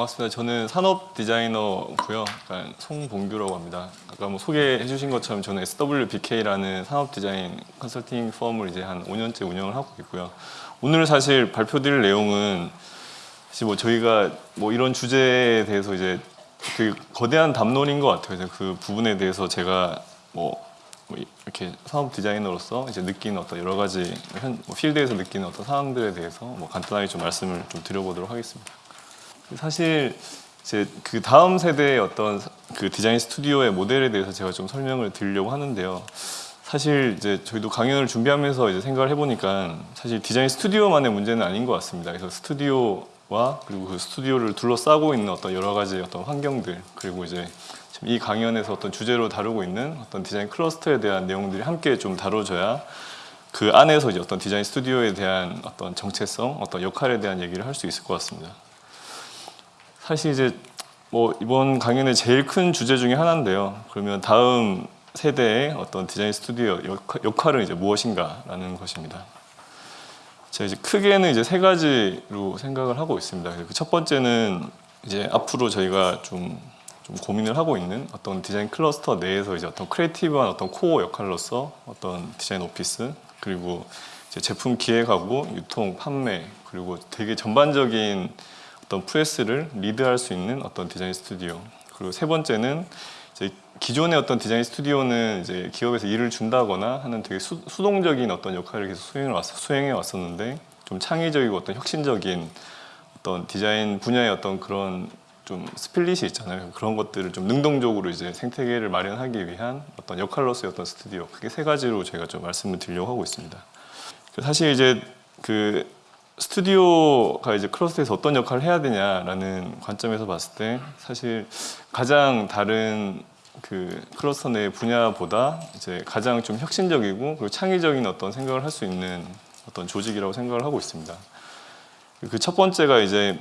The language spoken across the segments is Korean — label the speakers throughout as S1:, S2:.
S1: 반갑습니다. 저는 산업 디자이너고요. 송봉규라고 합니다. 아까 뭐 소개해 주신 것처럼 저는 SWBK라는 산업 디자인 컨설팅 펌을 이제 한 5년째 운영을 하고 있고요. 오늘 사실 발표드릴 내용은 사실 뭐 저희가 뭐 이런 주제에 대해서 이제 그 거대한 담론인 것 같아요. 그래서 그 부분에 대해서 제가 뭐, 뭐 이렇게 산업 디자이너로서 이제 느끼는 어떤 여러 가지 현, 뭐 필드에서 느끼는 어떤 상황들에 대해서 뭐 간단하게 좀 말씀을 좀 드려보도록 하겠습니다. 사실 이제 그 다음 세대의 어떤 그 디자인 스튜디오의 모델에 대해서 제가 좀 설명을 드리려고 하는데요. 사실 이제 저희도 강연을 준비하면서 이제 생각을 해보니까 사실 디자인 스튜디오만의 문제는 아닌 것 같습니다. 그래서 스튜디오와 그리고 그 스튜디오를 둘러싸고 있는 어떤 여러 가지 어떤 환경들 그리고 이제 이 강연에서 어떤 주제로 다루고 있는 어떤 디자인 클러스터에 대한 내용들이 함께 좀 다뤄져야 그 안에서 이제 어떤 디자인 스튜디오에 대한 어떤 정체성, 어떤 역할에 대한 얘기를 할 수 있을 것 같습니다. 사실 이제 뭐 이번 강연의 제일 큰 주제 중에 하나인데요. 그러면 다음 세대의 어떤 디자인 스튜디오 역할, 은 이제 무엇인가라는 것입니다. 제가 이제 크게는 이제 세 가지로 생각을 하고 있습니다. 그 첫 번째는 이제 앞으로 저희가 좀, 좀 고민을 하고 있는 어떤 디자인 클러스터 내에서 이제 어떤 creative한 어떤 코어 역할로서 어떤 디자인 office 그리고 제품 기획하고 유통, 판매 그리고 되게 전반적인 어떤 프로세스를 리드할 수 있는 어떤 디자인 스튜디오 그리고 세 번째는 이제 기존의 어떤 디자인 스튜디오는 이제 기업에서 일을 준다거나 하는 되게 수, 수동적인 어떤 역할을 계속 수행해, 왔, 수행해 왔었는데 좀 창의적이고 어떤 혁신적인 어떤 디자인 분야의 어떤 그런 좀 spirit이 있잖아요. 그런 것들을 좀 능동적으로 이제 생태계를 마련하기 위한 어떤 역할로서의 어떤 스튜디오. 그게 세 가지로 제가 좀 말씀을 드리려고 하고 있습니다. 사실 이제 그 스튜디오가 이제 클러스터에서 어떤 역할을 해야 되냐라는 관점에서 봤을 때 사실 가장 다른 그 클러스터 내 분야보다 이제 가장 좀 혁신적이고 그리고 창의적인 어떤 생각을 할 수 있는 어떤 조직이라고 생각을 하고 있습니다. 그 첫 번째가 이제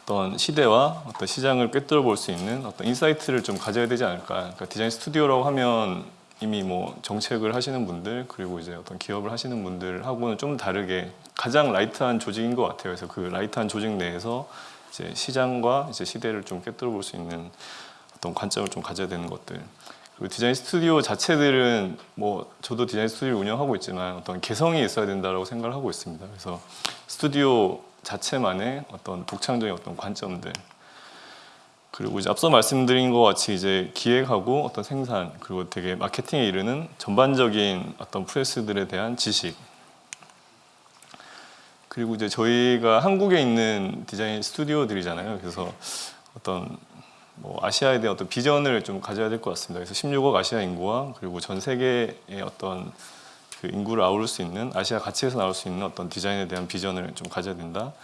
S1: 어떤 시대와 어떤 시장을 꿰뚫어 볼 수 있는 어떤 insight를 좀 가져야 되지 않을까. 그러니까 디자인 스튜디오라고 하면 이미 뭐 정책을 하시는 분들 그리고 이제 어떤 기업을 하시는 분들하고는 좀 다르게 가장 light한 조직인 것 같아요. 그래서 그 light한 조직 내에서 이제 시장과 이제 시대를 좀 꿰뚫어 볼 수 있는 어떤 관점을 좀 가져야 되는 것들. 그리고 디자인 스튜디오 자체들은 뭐 저도 디자인 스튜디오를 운영하고 있지만 어떤 개성이 있어야 된다고 생각을 하고 있습니다. 그래서 스튜디오 자체만의 어떤 독창적인 어떤 관점들 그리고 이제 앞서 말씀드린 것 같이 이제 기획하고 어떤 생산 그리고 되게 마케팅에 이르는 전반적인 어떤 프레스들에 대한 지식 그리고 이제 저희가 한국에 있는 디자인 스튜디오들이잖아요. 그래서 어떤 뭐 아시아에 대한 어떤 비전을 좀 가져야 될 것 같습니다. 그래서 16억 아시아 인구와 그리고 전 세계의 어떤 그 인구를 아우를 수 있는 아시아 가치에서 나올 수 있는 어떤 디자인에 대한 비전을 좀 가져야 된다.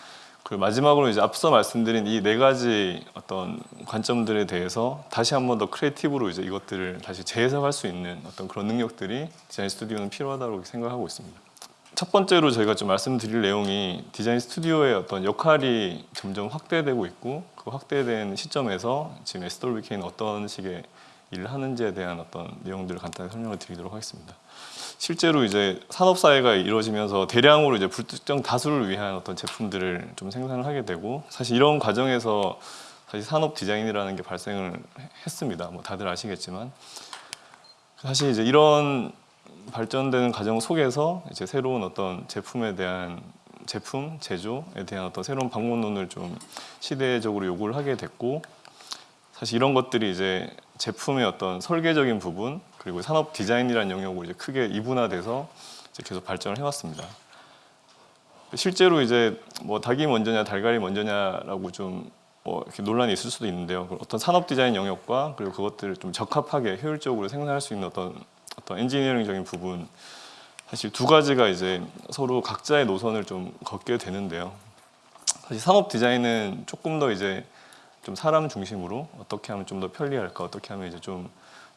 S1: 그리고 마지막으로 이제 앞서 말씀드린 이 네 가지 어떤 관점들에 대해서 다시 한 번 더 creative로 이제 이것들을 다시 재해석할 수 있는 어떤 그런 능력들이 디자인 스튜디오는 필요하다고 생각하고 있습니다. 첫 번째로 저희가 좀 말씀드릴 내용이 디자인 스튜디오의 어떤 역할이 점점 확대되고 있고 그 확대된 시점에서 지금 SWK는 어떤 식의 일을 하는지에 대한 어떤 내용들을 간단히 설명을 드리도록 하겠습니다. 실제로 이제 산업 사회가 이루어지면서 대량으로 이제 불특정 다수를 위한 어떤 제품들을 좀 생산을 하게 되고 사실 이런 과정에서 사실 산업 디자인이라는 게 발생을 했습니다. 뭐 다들 아시겠지만 사실 이제 이런 발전되는 과정 속에서 이제 새로운 어떤 제품에 대한 제품 제조에 대한 어떤 새로운 방법론을 좀 시대적으로 요구를 하게 됐고 사실 이런 것들이 이제 제품의 어떤 설계적인 부분 그리고 산업 디자인이라는 영역으로 이제 크게 이분화돼서 이제 계속 발전을 해왔습니다. 실제로 이제 뭐 닭이 먼저냐 달걀이 먼저냐라고 좀 뭐 이렇게 논란이 있을 수도 있는데요. 어떤 산업 디자인 영역과 그리고 그것들을 좀 적합하게 효율적으로 생산할 수 있는 어떤 어떤 엔지니어링적인 부분 사실 두 가지가 이제 서로 각자의 노선을 좀 걷게 되는데요. 사실 산업 디자인은 조금 더 이제 좀 사람 중심으로 어떻게 하면 좀 더 편리할까, 어떻게 하면 이제 좀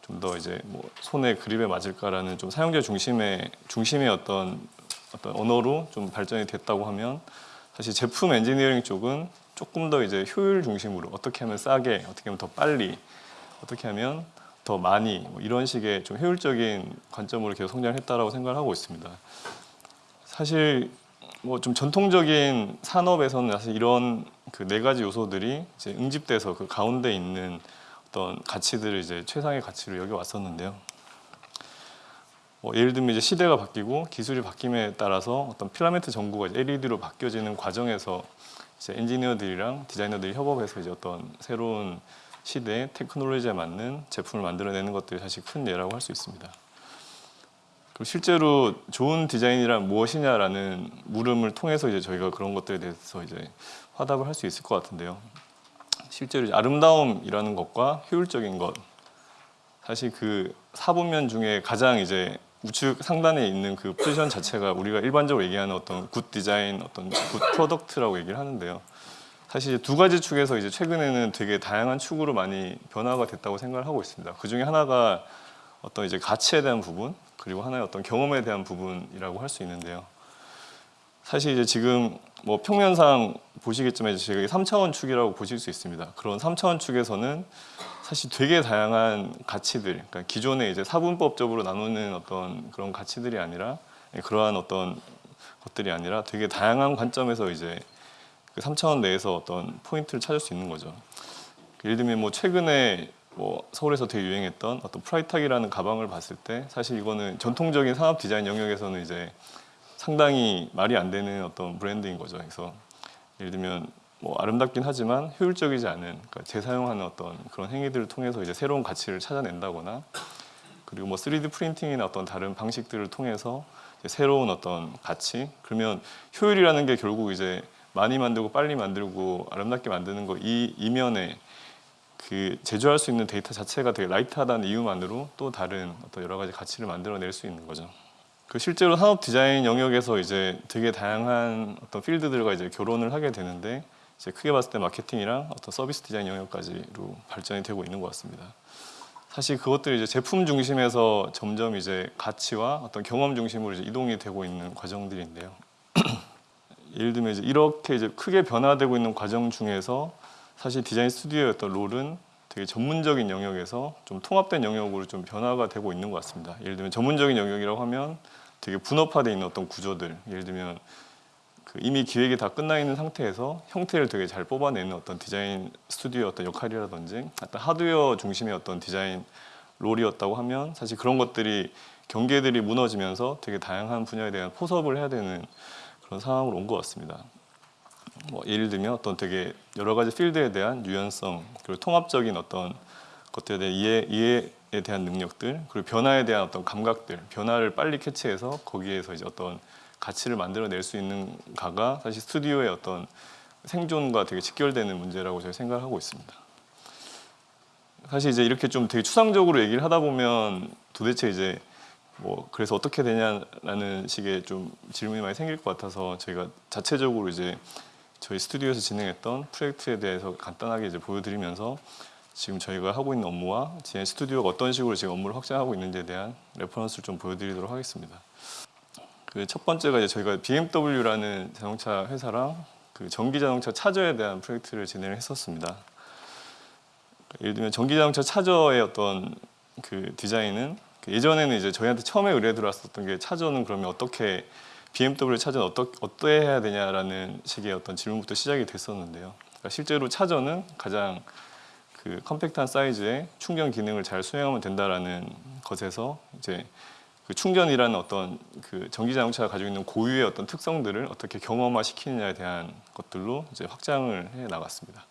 S1: 좀 더 이제 뭐 손에 그립에 맞을까라는 좀 사용자 중심의 중심의 어떤 어떤 언어로 좀 발전이 됐다고 하면 사실 제품 엔지니어링 쪽은 조금 더 이제 효율 중심으로 어떻게 하면 싸게, 어떻게 하면 더 빨리, 어떻게 하면 더 많이 뭐 이런 식의 좀 효율적인 관점으로 계속 성장했다라고 생각을 하고 있습니다. 사실 뭐 좀 전통적인 산업에서는 사실 이런 그 네 가지 요소들이 이제 응집돼서 그 가운데 있는 어떤 가치들을 이제 최상의 가치로 여기 왔었는데요. 뭐 예를 들면 이제 시대가 바뀌고 기술이 바뀜에 따라서 어떤 필라멘트 전구가 LED로 바뀌어지는 과정에서 이제 엔지니어들이랑 디자이너들이 협업해서 이제 어떤 새로운 시대의 테크놀로지에 맞는 제품을 만들어내는 것들이 사실 큰 예라고 할 수 있습니다. 그리고 실제로 좋은 디자인이란 무엇이냐라는 물음을 통해서 이제 저희가 그런 것들에 대해서 이제 화답을 할 수 있을 것 같은데요. 실제로 아름다움이라는 것과 효율적인 것 사실 그 사분면 중에 가장 이제 우측 상단에 있는 그 포지션 자체가 우리가 일반적으로 얘기하는 어떤 good design, 어떤 good product라고 얘기를 하는데요. 사실 두 가지 축에서 이제 최근에는 되게 다양한 축으로 많이 변화가 됐다고 생각을 하고 있습니다. 그 중에 하나가 어떤 이제 가치에 대한 부분 그리고 하나의 어떤 경험에 대한 부분이라고 할 수 있는데요. 사실 이제 지금 뭐 평면상 보시겠지만 저희가 3차원 축이라고 보실 수 있습니다. 그런 3차원 축에서는 사실 되게 다양한 가치들, 그러니까 기존에 이제 사분법적으로 나누는 어떤 그런 가치들이 아니라 그러한 어떤 것들이 아니라 되게 다양한 관점에서 이제 그 3차원 내에서 어떤 포인트를 찾을 수 있는 거죠. 예를 들면 뭐 최근에 뭐 서울에서 되게 유행했던 어떤 프라이탁이라는 가방을 봤을 때 사실 이거는 전통적인 산업 디자인 영역에서는 이제 상당히 말이 안 되는 어떤 브랜드인 거죠. 그래서 예를 들면 뭐 아름답긴 하지만 효율적이지 않은 그러니까 재사용하는 어떤 그런 행위들을 통해서 이제 새로운 가치를 찾아낸다거나 그리고 뭐 3D 프린팅이나 어떤 다른 방식들을 통해서 새로운 어떤 가치 그러면 효율이라는 게 결국 이제 많이 만들고 빨리 만들고 아름답게 만드는 거 이 이면에 그 제조할 수 있는 데이터 자체가 되게 라이트하다는 이유만으로 또 다른 어떤 여러 가지 가치를 만들어낼 수 있는 거죠. 그 실제로 산업 디자인 영역에서 이제 되게 다양한 어떤 필드들과 이제 결혼을 하게 되는데 이제 크게 봤을 때 마케팅이랑 어떤 서비스 디자인 영역까지로 발전이 되고 있는 것 같습니다. 사실 그것들이 이제 제품 중심에서 점점 이제 가치와 어떤 경험 중심으로 이제 이동이 되고 있는 과정들인데요. 예를 들면 이제 이렇게 이제 크게 변화되고 있는 과정 중에서 사실 디자인 스튜디오의 어떤 롤은 되게 전문적인 영역에서 좀 통합된 영역으로 좀 변화가 되고 있는 것 같습니다. 예를 들면 전문적인 영역이라고 하면 되게 분업화되어 있는 어떤 구조들, 예를 들면 그 이미 기획이 다 끝나 있는 상태에서 형태를 되게 잘 뽑아내는 어떤 디자인 스튜디오의 어떤 역할이라든지 어떤 하드웨어 중심의 어떤 디자인 롤이었다고 하면 사실 그런 것들이 경계들이 무너지면서 되게 다양한 분야에 대한 포섭을 해야 되는 그런 상황으로 온 것 같습니다. 뭐 예를 들면 어떤 되게 여러 가지 필드에 대한 유연성 그리고 통합적인 어떤 것들에 대한 이해, 이해에 대한 능력들 그리고 변화에 대한 어떤 감각들 변화를 빨리 캐치해서 거기에서 이제 어떤 가치를 만들어낼 수 있는가가 사실 스튜디오의 어떤 생존과 되게 직결되는 문제라고 저희 생각하고 있습니다. 사실 이제 이렇게 좀 되게 추상적으로 얘기를 하다 보면 도대체 이제 뭐 그래서 어떻게 되냐라는 식의 좀 질문이 많이 생길 것 같아서 저희가 자체적으로 이제 저희 스튜디오에서 진행했던 프로젝트에 대해서 간단하게 이제 보여드리면서 지금 저희가 하고 있는 업무와 디자인 스튜디오가 어떤 식으로 지금 업무를 확장하고 있는지에 대한 reference를 좀 보여드리도록 하겠습니다. 그 첫 번째가 이제 저희가 BMW라는 자동차 회사랑 그 전기 자동차 차저에 대한 프로젝트를 진행을 했었습니다. 예를 들면 전기 자동차 차저의 어떤 그 디자인은 그 예전에는 이제 저희한테 처음에 의뢰 들어왔었던 게 차저는 그러면 어떻게 BMW 차저는 어떠, 어떠 해야 되냐라는 식의 어떤 질문부터 시작이 됐었는데요. 그러니까 실제로 차저는 가장 그 컴팩트한 사이즈의 충전 기능을 잘 수행하면 된다라는 것에서 이제 그 충전이라는 어떤 그 전기 자동차가 가지고 있는 고유의 어떤 특성들을 어떻게 경험화 시키느냐에 대한 것들로 이제 확장을 해 나갔습니다.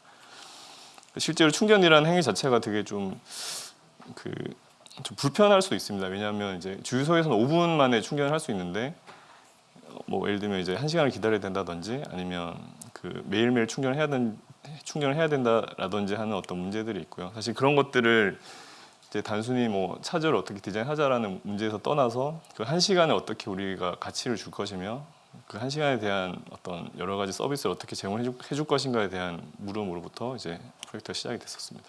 S1: 실제로 충전이라는 행위 자체가 되게 좀그 좀 불편할 수 있습니다. 왜냐하면 이제 주유소에서는 5분 만에 충전을 할 수 있는데 뭐 예를 들면 이제 한 시간을 기다려야 된다든지 아니면 그 매일매일 충전을 해야 된 충전을 해야 된다라든지 하는 어떤 문제들이 있고요. 사실 그런 것들을 이제 단순히 뭐 차저를 어떻게 디자인하자라는 문제에서 떠나서 그 한 시간에 어떻게 우리가 가치를 줄 것이며 그 한 시간에 대한 어떤 여러 가지 서비스를 어떻게 제공해 줄, 것인가에 대한 물음으로부터 이제 프로젝트가 시작이 됐었습니다.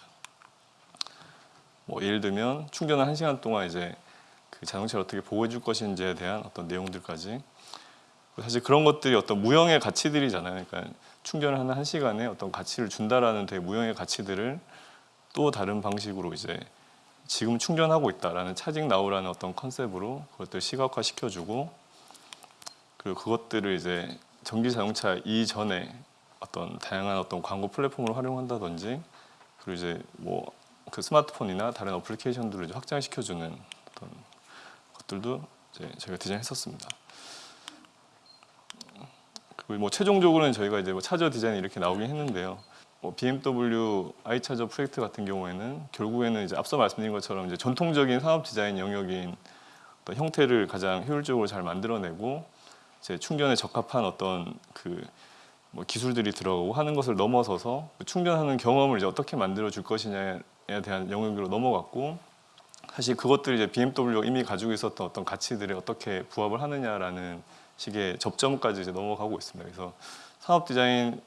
S1: 뭐 예를 들면 충전을 한 시간 동안 이제 그 자동차를 어떻게 보호해 줄 것인지에 대한 어떤 내용들까지 사실 그런 것들이 어떤 무형의 가치들이잖아요. 그러니까 충전을 하는 한 시간에 어떤 가치를 준다라는 되게 무형의 가치들을 또 다른 방식으로 이제 지금 충전하고 있다라는 차징 나우라는 어떤 컨셉으로 그것들 시각화 시켜주고 그리고 그것들을 이제 전기 자동차 이전에 어떤 다양한 어떤 광고 플랫폼을 활용한다든지 그리고 이제 뭐 그 스마트폰이나 다른 어플리케이션들을 확장시켜주는 어떤 것들도 이제 저희가 디자인했었습니다. 뭐 최종적으로는 저희가 이제 뭐 차저 디자인 이렇게 나오긴 했는데요. 뭐 BMW i차저 프로젝트 같은 경우에는 결국에는 이제 앞서 말씀드린 것처럼 이제 전통적인 산업 디자인 영역인 어떤 형태를 가장 효율적으로 잘 만들어내고 이제 충전에 적합한 어떤 그 뭐 기술들이 들어가고 하는 것을 넘어서서 그 충전하는 경험을 이제 어떻게 만들어 줄 것이냐에 대한 영역으로 넘어갔고 사실 그것들이 이제 BMW가 이미 가지고 있었던 어떤 가치들에 어떻게 부합을 하느냐라는 식의 접점까지 이제 넘어가고 있습니다. 그래서 산업 디자인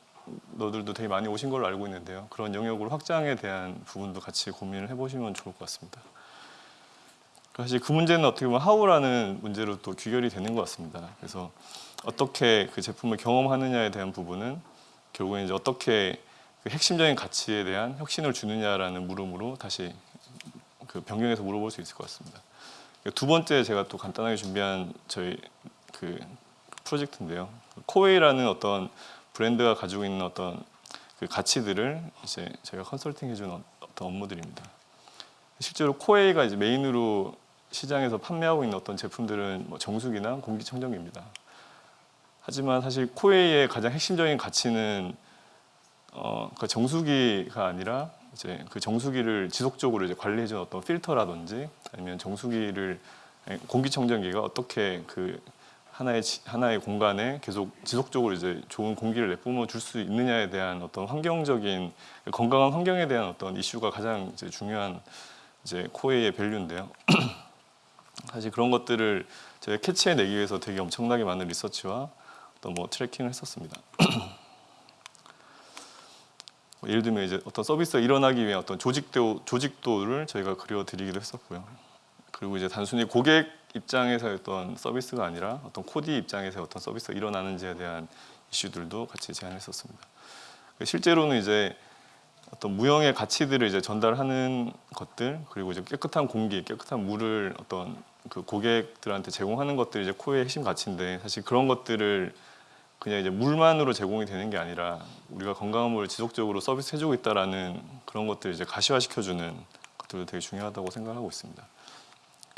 S1: 너들도 되게 많이 오신 걸로 알고 있는데요. 그런 영역으로 확장에 대한 부분도 같이 고민을 해보시면 좋을 것 같습니다. 사실 그 문제는 어떻게 보면 하우라는 문제로 또 귀결이 되는 것 같습니다. 그래서 어떻게 그 제품을 경험하느냐에 대한 부분은 결국엔 이제 어떻게 그 핵심적인 가치에 대한 혁신을 주느냐라는 물음으로 다시 그 변경해서 물어볼 수 있을 것 같습니다. 두 번째 제가 또 간단하게 준비한 저희 그 프로젝트인데요. 코웨이라는 어떤 브랜드가 가지고 있는 어떤 그 가치들을 이제 저희가 컨설팅 해주는 어떤 업무들입니다. 실제로 코웨이가 이제 메인으로 시장에서 판매하고 있는 어떤 제품들은 뭐 정수기나 공기청정기입니다. 하지만 사실 코웨이의 가장 핵심적인 가치는 어, 그 정수기가 아니라 이제 그 정수기를 지속적으로 이제 관리해주는 어떤 필터라든지 아니면 정수기를 공기청정기가 어떻게 그 하나의 지- 하나의 공간에 계속 지속적으로 이제 좋은 공기를 내뿜어 줄 수 있느냐에 대한 어떤 환경적인 건강한 환경에 대한 어떤 이슈가 가장 이제 중요한 이제 코웨이의 밸류인데요. 사실 그런 것들을 제가 캐치해 내기 위해서 되게 엄청나게 많은 리서치와 또뭐 트래킹을 했었습니다. 뭐 예를 들면 이제 어떤 서비스가 일어나기 위해 어떤 조직도 조직도를 저희가 그려 드리기도 했었고요. 그리고 이제 단순히 고객 입장에서의 어떤 서비스가 아니라 어떤 코디 입장에서 어떤 서비스가 일어나는지에 대한 이슈들도 같이 제안했었습니다. 실제로는 이제 어떤 무형의 가치들을 이제 전달하는 것들 그리고 이제 깨끗한 공기, 깨끗한 물을 어떤 그 고객들한테 제공하는 것들이 이제 코의 핵심 가치인데 사실 그런 것들을 그냥 이제 물만으로 제공이 되는 게 아니라 우리가 건강한 물을 지속적으로 서비스 해주고 있다라는 그런 것들을 이제 가시화시켜주는 것들도 되게 중요하다고 생각하고 있습니다.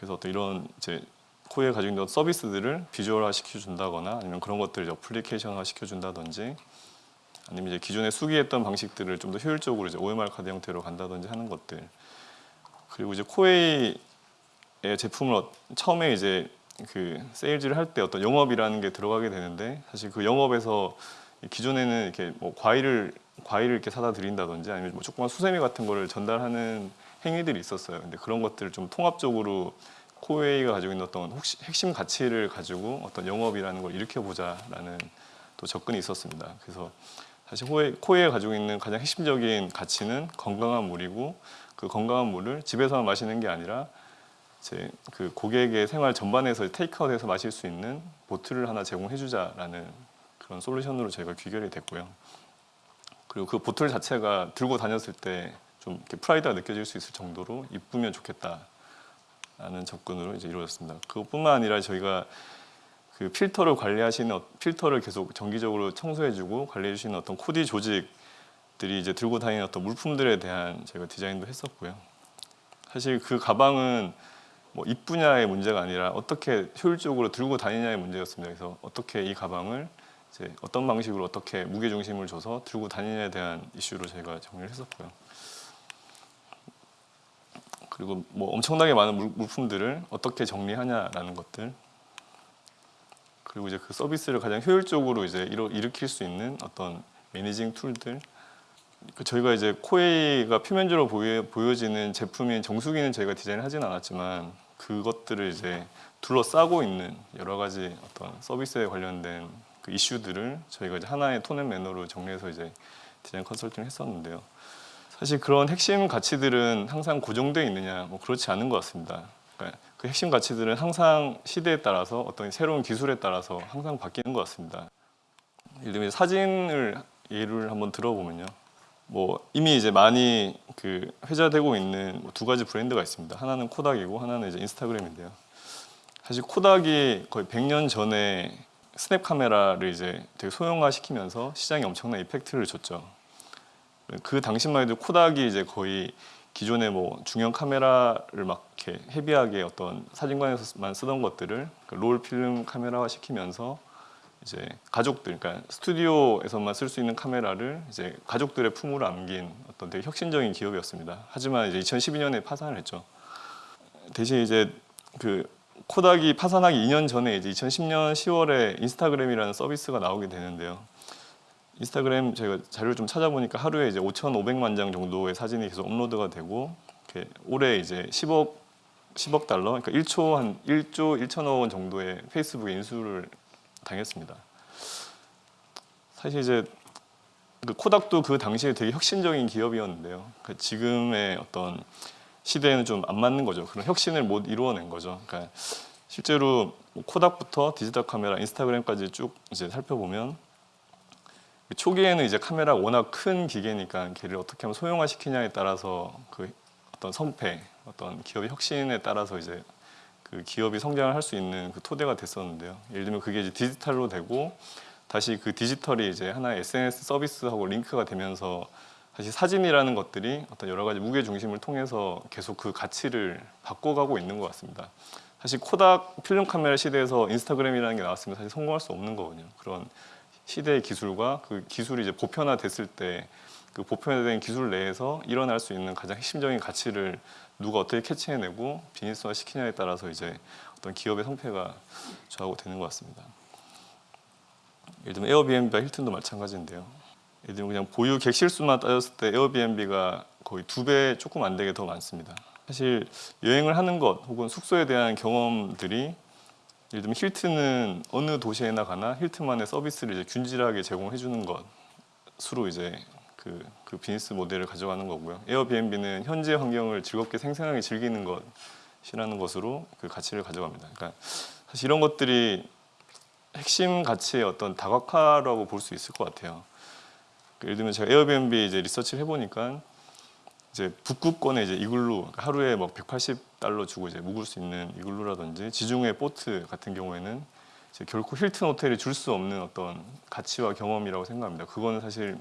S1: 그래서 어떤 이런 이제 코에 가지고 있는 서비스들을 비주얼화 시켜준다거나 아니면 그런 것들을 어플리케이션화 시켜준다든지 아니면 이제 기존에 수기했던 방식들을 좀 더 효율적으로 이제 OMR 카드 형태로 간다든지 하는 것들. 그리고 이제 코웨이의 제품을 어- 처음에 이제 그 세일즈를 할 때 어떤 영업이라는 게 들어가게 되는데 사실 그 영업에서 기존에는 이렇게 뭐 과일을 과일을 이렇게 사다 드린다든지 아니면 뭐 조그만 수세미 같은 거를 전달하는 행위들이 있었어요. 근데 그런 것들을 좀 통합적으로 코웨이가 가지고 있는 어떤 핵심 가치를 가지고 어떤 영업이라는 걸 일으켜 보자라는 또 접근이 있었습니다. 그래서 사실 코웨이, 코웨이가 가지고 있는 가장 핵심적인 가치는 건강한 물이고 그 건강한 물을 집에서만 마시는 게 아니라 이제 그 고객의 생활 전반에서 테이크아웃해서 마실 수 있는 보트를 하나 제공해주자라는 그런 솔루션으로 저희가 귀결이 됐고요. 그리고 그 보틀 자체가 들고 다녔을 때 좀 프라이드가 느껴질 수 있을 정도로 이쁘면 좋겠다라는 접근으로 이제 이루어졌습니다. 그것뿐만 아니라 저희가 그 필터를 관리하시는 어- 필터를 계속 정기적으로 청소해주고 관리해주시는 어떤 코디 조직들이 이제 들고 다니는 어떤 물품들에 대한 저희가 디자인도 했었고요. 사실 그 가방은 뭐 이쁘냐의 문제가 아니라 어떻게 효율적으로 들고 다니냐의 문제였습니다. 그래서 어떻게 이 가방을 이제 어떤 방식으로 어떻게 무게 중심을 줘서 들고 다니냐에 대한 이슈로 저희가 정리를 했었고요. 그리고 뭐 엄청나게 많은 물, 물품들을 어떻게 정리하냐라는 것들 그리고 이제 그 서비스를 가장 효율적으로 이제 일으킬 수 있는 어떤 매니징 툴들 그 저희가 이제 코웨이가 표면적으로 보여, 보여 지는 제품인 정수기는 저희가 디자인을 하진 않았지만 그것들을 이제 둘러싸고 있는 여러 가지 어떤 서비스에 관련된 그 이슈들을 저희가 이제 하나의 톤앤 매너로 정리해서 이제 디자인 컨설팅을 했었는데요. 사실 그런 핵심 가치들은 항상 고정되어 있느냐 뭐 그렇지 않은 것 같습니다. 그러니까 그 핵심 가치들은 항상 시대에 따라서 어떤 새로운 기술에 따라서 항상 바뀌는 것 같습니다. 예를 들면 사진을 예를 한번 들어보면요. 뭐 이미 이제 많이 그 회자되고 있는 뭐두 가지 브랜드가 있습니다. 하나는 코닥이고 하나는 이제 인스타그램인데요. 사실 코닥이 거의 100년 전에 스냅 카메라를 이제 되게 소형화시키면서 시장에 엄청난 이펙트를 줬죠. 그 당시만 해도 코닥이 이제 거의 기존의 뭐 중형 카메라를 막 이렇게 헤비하게 어떤 사진관에서만 쓰던 것들을 그롤 필름 카메라화 시키면서 이제 가족들, 그러니까 스튜디오에서만 쓸 수 있는 카메라를 이제 가족들의 품으로 안긴 어떤 되게 혁신적인 기업이었습니다. 하지만 이제 2012년에 파산을 했죠. 대신 이제 그 코닥이 파산하기 2년 전에 이제 2010년 10월에 인스타그램이라는 서비스가 나오게 되는데요. 인스타그램 제가 자료를 좀 찾아보니까 하루에 이제 5,500만 장 정도의 사진이 계속 업로드가 되고 올해 이제 10억 10억 달러, 그러니까 1초 한 1조 1천억 원 정도의 페이스북에 인수를 당했습니다. 사실 이제 그 코닥도 그 당시에 되게 혁신적인 기업이었는데요. 그 지금의 어떤 시대에는 좀 안 맞는 거죠. 그런 혁신을 못 이루어낸 거죠. 그러니까 실제로 뭐 코닥부터 디지털 카메라, 인스타그램까지 쭉 이제 살펴보면 초기에는 이제 카메라가 워낙 큰 기계니까 걔를 어떻게 하면 소형화 시키냐에 따라서 그 어떤 성패, 어떤 기업의 혁신에 따라서 이제 그 기업이 성장을 할 수 있는 그 토대가 됐었는데요. 예를 들면 그게 이제 디지털로 되고 다시 그 디지털이 이제 하나의 SNS 서비스하고 링크가 되면서 사실 사진이라는 것들이 어떤 여러 가지 무게 중심을 통해서 계속 그 가치를 바꿔가고 있는 것 같습니다. 사실 코닥 필름 카메라 시대에서 인스타그램이라는 게 나왔으면 사실 성공할 수 없는 거거든요. 그런 시대의 기술과 그 기술이 이제 보편화됐을 때 그 보편화된 기술 내에서 일어날 수 있는 가장 핵심적인 가치를 누가 어떻게 캐치해내고 비즈니스화 시키냐에 따라서 이제 어떤 기업의 성패가 좌우가 되는 것 같습니다. 예를 들면 에어비앤비와 힐튼도 마찬가지인데요. 예를 들면 그냥 보유 객실 수만 따졌을 때 에어비앤비가 거의 두 배 조금 안 되게 더 많습니다. 사실 여행을 하는 것 혹은 숙소에 대한 경험들이 예를 들면 힐튼은 어느 도시에나 가나 힐튼만의 서비스를 이제 균질하게 제공해 주는 것으로 이제 그, 그 비즈니스 모델을 가져가는 거고요. 에어비앤비는 현재 환경을 즐겁게 생생하게 즐기는 것이라는 것으로 그 가치를 가져갑니다. 그러니까 사실 이런 것들이 핵심 가치의 어떤 다각화라고 볼 수 있을 것 같아요. 그 예를 들면 제가 에어비앤비 이제 리서치를 해보니까 이제 북극권에 이제 이글루 그러니까 하루에 뭐 180달러 주고 이제 묵을 수 있는 이글루라든지 지중해 보트 같은 경우에는 결코 힐튼 호텔이 줄 수 없는 어떤 가치와 경험이라고 생각합니다. 그거는 사실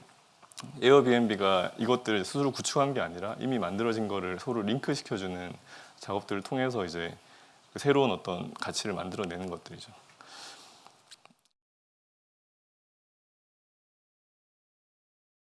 S1: 에어비앤비가 이것들을 스스로 구축한 게 아니라 이미 만들어진 거를 서로 링크 시켜주는 작업들을 통해서 이제 그 새로운 어떤 가치를 만들어내는 것들이죠.